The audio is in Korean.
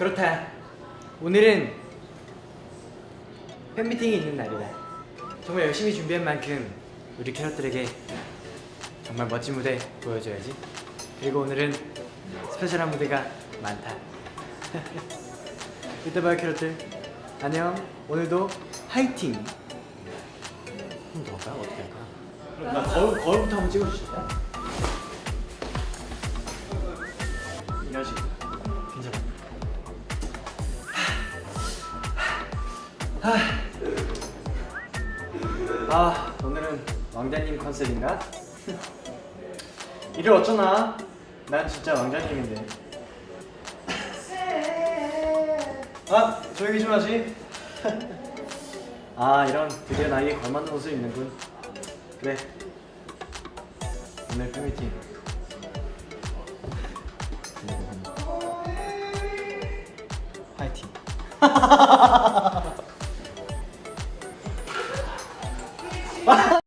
그렇다 오늘은 팬미팅이 있는 날이다 정말 열심히 준비한 만큼 우리 캐럿들에게 정말 멋진 무대 보여줘야지 그리고 오늘은 스페셜한 무대가 많다 이따 봐요 캐럿들 안녕 오늘도 화이팅 한번더 할까? 어떻게 할까? 나 거울, 거울부터 한번 찍어주실까? 이 아 오늘은 왕자님 컨셉인가? 이를 어쩌나? 난 진짜 왕자님인데. 아 조용히 좀 하지. 아 이런 드디어 나에게 걸맞는 옷을 입는군. 그래. 오늘 팬미팅. 화이팅